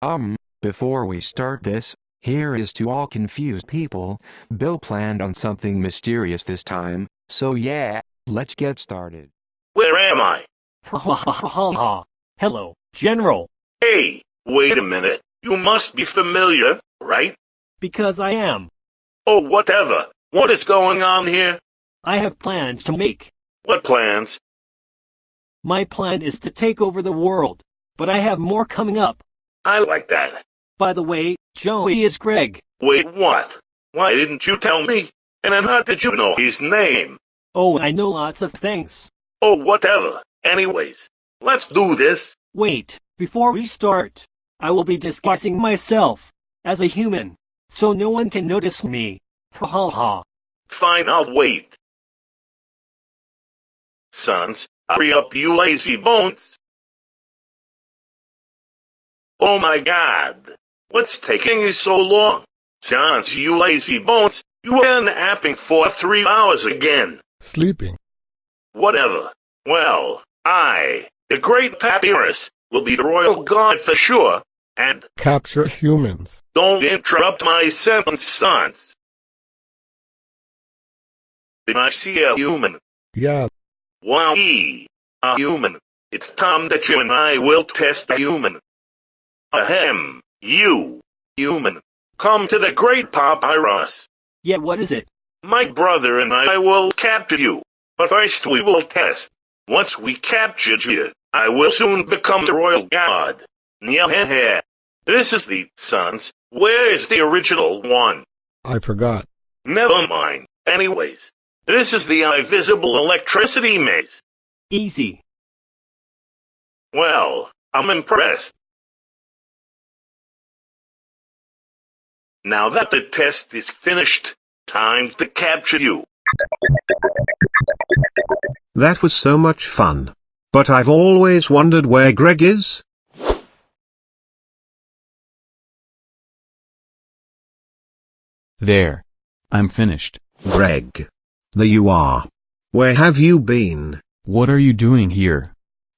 Um, before we start this, here is to all confused people, Bill planned on something mysterious this time, so yeah, let's get started. Where am I? Ha ha ha ha ha. Hello, General. Hey, wait a minute. You must be familiar, right? Because I am. Oh, whatever. What is going on here? I have plans to make. What plans? My plan is to take over the world. But I have more coming up. I like that. By the way, Joey is Greg. Wait, what? Why didn't you tell me? And then how did you know his name? Oh, I know lots of things. Oh, whatever. Anyways, let's do this. Wait, before we start, I will be disguising myself as a human, so no one can notice me. Ha ha ha. Fine, I'll wait. Sans, hurry up, you lazy bones. Oh my god. What's taking you so long? Sans, you lazy bones, you been napping for three hours again. Sleeping. Whatever. Well, I, the great Papyrus, will be the royal guard for sure, and Capture humans. don't interrupt my sentence, Sans. Did I see a human? Yeah, Wow, a human. It's time that you and I will test a human. Ahem, you, human. Come to the great Papyrus. Yeah, what is it? My brother and I will capture you. But first we will test. Once we captured you, I will soon become the royal guard. Yeah, This is the, Sans. Where is the original one? I forgot. Never mind. Anyways, this is the invisible electricity maze. Easy. Well, I'm impressed. Now that the test is finished, time to capture you. That was so much fun. But I've always wondered where Greg is? There. I'm finished. Greg. There you are. Where have you been? What are you doing here?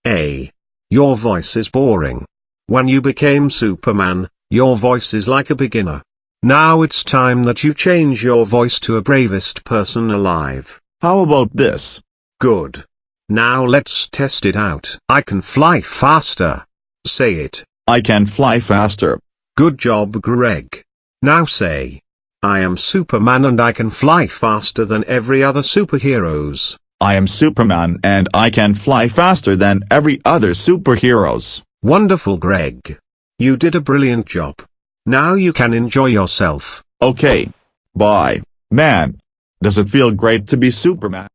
A. Your voice is boring. When you became Superman, your voice is like a beginner. Now it's time that you change your voice to a bravest person alive. How about this? Good. Now let's test it out. I can fly faster. Say it. I can fly faster. Good job Greg. Now say. I am Superman and I can fly faster than every other superheroes. I am Superman and I can fly faster than every other superheroes. Wonderful Greg. You did a brilliant job. Now you can enjoy yourself. Okay. Bye. Man. Does it feel great to be Superman?